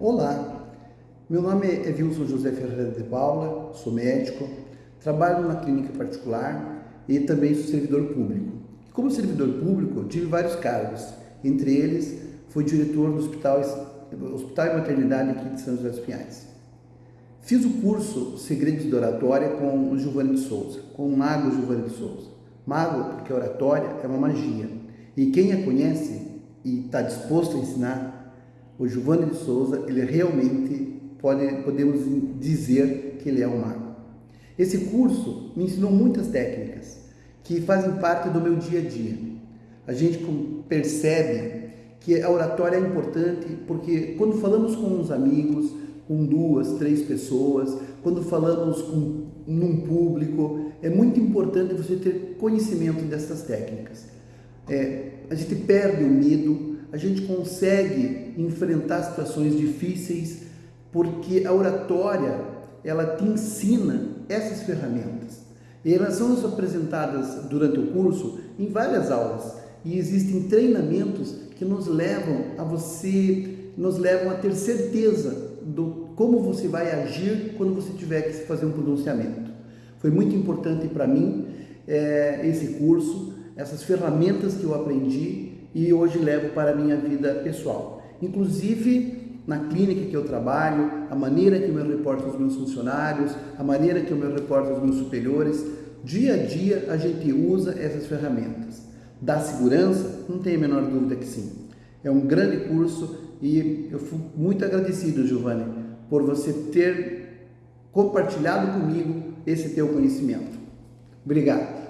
Olá, meu nome é Wilson José Ferreira de Paula, sou médico, trabalho numa clínica particular e também sou servidor público. Como servidor público, tive vários cargos, entre eles fui diretor do Hospital, Hospital e Maternidade aqui de São José dos Pinhais. Fiz o curso Segredos de Oratória com o Giovanni de Souza, com o mago Giovanni de Souza. Mago porque oratória é uma magia e quem a conhece e está disposto a ensinar o Giovanni de Souza, ele realmente pode, podemos dizer que ele é um mago. Esse curso me ensinou muitas técnicas que fazem parte do meu dia a dia. A gente percebe que a oratória é importante porque quando falamos com os amigos, com duas, três pessoas, quando falamos com num público, é muito importante você ter conhecimento dessas técnicas. É, a gente perde o medo, a gente consegue enfrentar situações difíceis porque a oratória ela te ensina essas ferramentas. E elas são nos apresentadas durante o curso em várias aulas e existem treinamentos que nos levam a você, nos levam a ter certeza do como você vai agir quando você tiver que fazer um pronunciamento. Foi muito importante para mim é, esse curso, essas ferramentas que eu aprendi e hoje levo para a minha vida pessoal. Inclusive, na clínica que eu trabalho, a maneira que eu me reporto aos meus funcionários, a maneira que eu me reporto aos meus superiores, dia a dia a gente usa essas ferramentas. Da segurança, não tem a menor dúvida que sim. É um grande curso e eu fui muito agradecido, Giovanni, por você ter compartilhado comigo esse teu conhecimento. Obrigado.